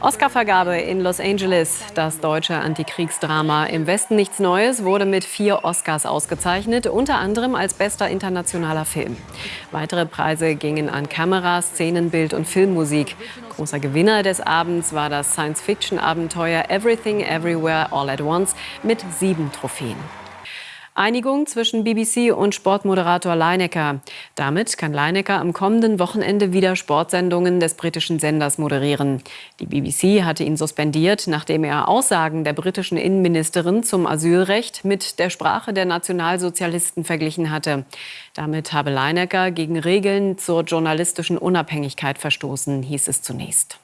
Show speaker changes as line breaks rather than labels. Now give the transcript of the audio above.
Oscarvergabe in Los Angeles. Das deutsche Antikriegsdrama Im Westen nichts Neues wurde mit vier Oscars ausgezeichnet, unter anderem als bester internationaler Film. Weitere Preise gingen an Kamera, Szenenbild und Filmmusik. Großer Gewinner des Abends war das Science-Fiction-Abenteuer Everything Everywhere All at Once mit sieben Trophäen. Einigung zwischen BBC und Sportmoderator Leinecker. Damit kann Leinecker am kommenden Wochenende wieder Sportsendungen des britischen Senders moderieren. Die BBC hatte ihn suspendiert, nachdem er Aussagen der britischen Innenministerin zum Asylrecht mit der Sprache der Nationalsozialisten verglichen hatte. Damit habe Leinecker gegen Regeln zur journalistischen Unabhängigkeit verstoßen, hieß es zunächst.